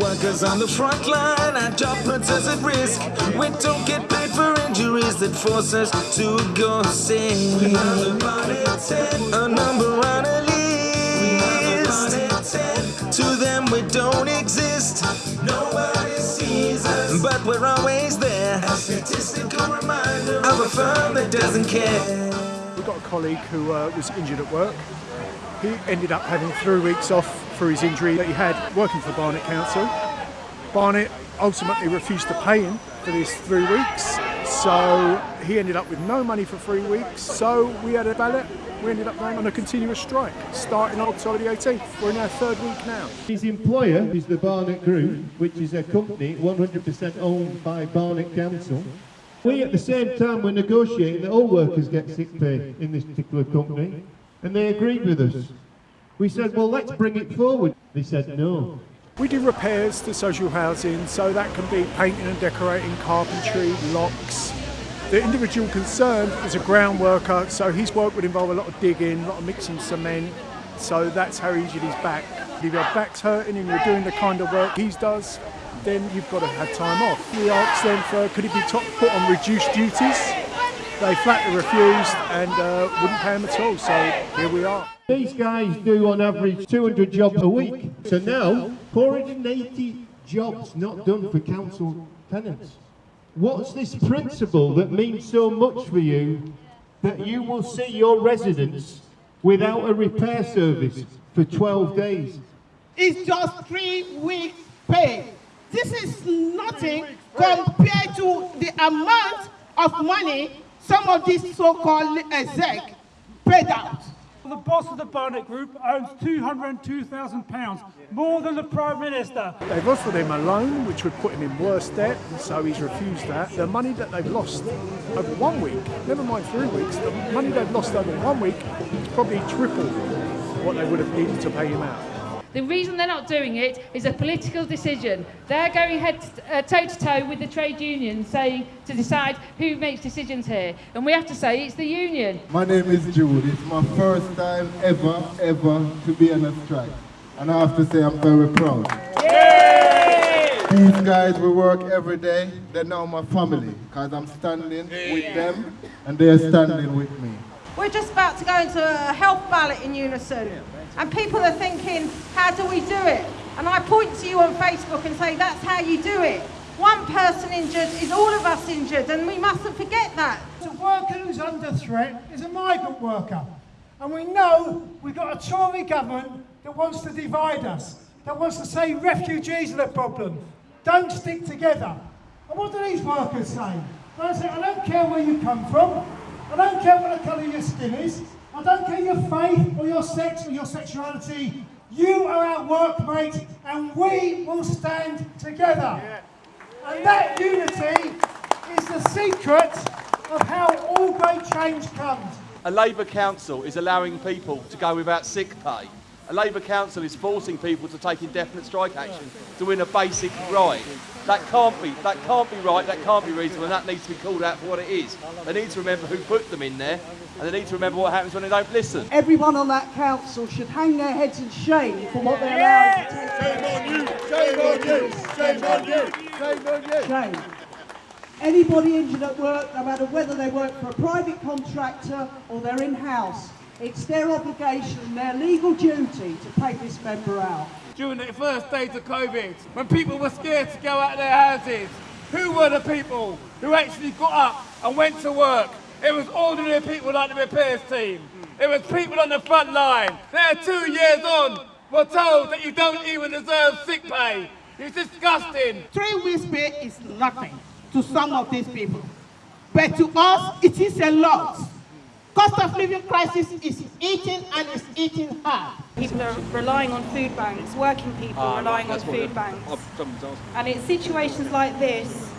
Workers on the front line, our job puts us at risk. We don't get paid for injuries that force us to go sick. A number on a list. To them we don't exist. Nobody sees us, but we're always there. A statistical reminder of a firm that doesn't care. We've got a colleague who uh, was injured at work. He ended up having three weeks off for his injury that he had working for Barnet Council. Barnet ultimately refused to pay him for these three weeks, so he ended up with no money for three weeks. So we had a ballot. We ended up going on a continuous strike, starting on October the 18th. We're in our third week now. His employer is the Barnet Group, which is a company 100% owned by Barnet Council. We at the same time were negotiating that all workers get sick pay in this particular company, and they agreed with us. We said, well, let's bring it forward. They said no. We do repairs to social housing, so that can be painting and decorating, carpentry, locks. The individual concerned is a ground worker, so his work would involve a lot of digging, a lot of mixing cement, so that's how injured his back. If your back's hurting and you're doing the kind of work he does, then you've got to have time off. We asked them for could it be top, put on reduced duties. They flatly refused and uh, wouldn't pay them at all, so here we are. These guys do on average 200 jobs a week. So now, 480 jobs not done for council tenants. What's this principle that means so much for you that you will see your residents without a repair service for 12 days? It's just three weeks pay. This is nothing compared to the amount of money some of these so-called exec paid out. The boss of the Barnet Group owns £202,000, more than the Prime Minister. They've offered him a loan, which would put him in worse debt, and so he's refused that. The money that they've lost over one week, never mind three weeks, the money they've lost over one week is probably triple what they would have needed to pay him out. The reason they're not doing it is a political decision. They're going head uh, toe to toe with the trade union, saying to decide who makes decisions here. And we have to say it's the union. My name is Jude. It's my first time ever, ever to be on a strike. And I have to say I'm very proud. Yay! These guys we work every day. They're now my family because I'm standing with them and they're standing with me. We're just about to go into a health ballot in unison. And people are thinking, how do we do it? And I point to you on Facebook and say, that's how you do it. One person injured is all of us injured, and we mustn't forget that. A worker who's under threat is a migrant worker. And we know we've got a Tory government that wants to divide us, that wants to say refugees are the problem. Don't stick together. And what do these workers say? They say, I don't care where you come from, I don't care what the colour your skin is, I don't care your faith or your sex or your sexuality. You are our workmate and we will stand together. And that unity is the secret of how all great change comes. A Labour council is allowing people to go without sick pay. A Labour council is forcing people to take indefinite strike action to win a basic right. That can't be that can't be right, that can't be reasonable, and that needs to be called out for what it is. They need to remember who put them in there, and they need to remember what happens when they don't listen. Everyone on that council should hang their heads in shame for what they're allowed to take. Shame on you! Shame on you! Shame on you! Shame on you! Shame. Anybody injured at work, no matter whether they work for a private contractor or they're in-house, it's their obligation, their legal duty to take this member out. During the first days of COVID, when people were scared to go out of their houses, who were the people who actually got up and went to work? It was ordinary people like the repairs team. It was people on the front line. They're two years on, we're told that you don't even deserve sick pay. It's disgusting. Three weeks pay is nothing to some of these people. But to us, it is a lot. Cost of living crisis is eating and is eating hard. People are relying on food banks, working people Ah, relying on food banks. someone's asking. And it's situations like this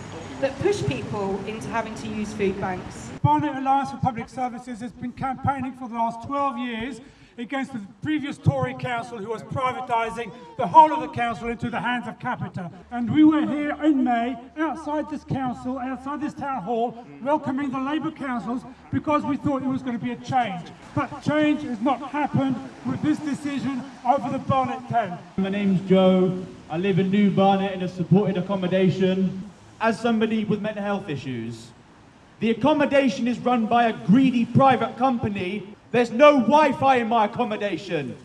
that push people into having to use food banks. Barnet Alliance for Public Services has been campaigning for the last 12 years against the previous Tory council who was privatising the whole of the council into the hands of Capita. And we were here in May, outside this council, outside this town hall, welcoming the Labour councils because we thought there was going to be a change. But change has not happened with this decision over the Barnet 10. My name's Joe. I live in New Barnet in a supported accommodation. As somebody with mental health issues, the accommodation is run by a greedy private company. There's no Wi-Fi in my accommodation.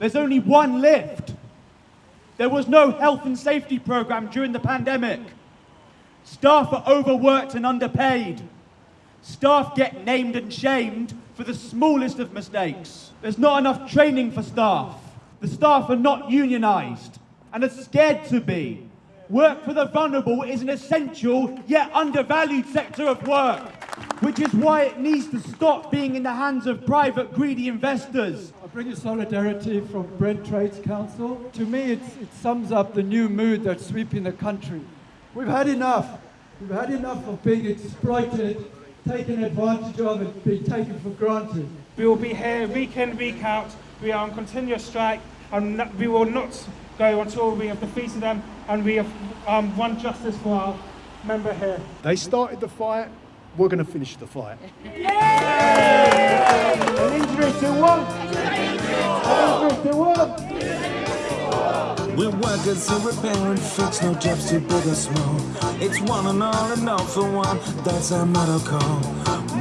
There's only one lift. There was no health and safety program during the pandemic. Staff are overworked and underpaid. Staff get named and shamed for the smallest of mistakes. There's not enough training for staff. The staff are not unionised and are scared to be. Work for the vulnerable is an essential yet undervalued sector of work, which is why it needs to stop being in the hands of private greedy investors. I bring you solidarity from Brent Trades Council. To me, it's, it sums up the new mood that's sweeping the country. We've had enough. We've had enough of being exploited, taken advantage of, and being taken for granted. We will be here week in, week out. We are on continuous strike, and we will not go until we have defeated them and we have um, won justice for our member here. They started the fight, we're going to finish the fight. An injury to one. An injury to one. We're workers who repair and fix, no jobs too big or small. It's one and all and all for one, that's our motto call.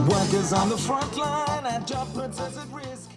Workers on the front line, our job puts us at risk.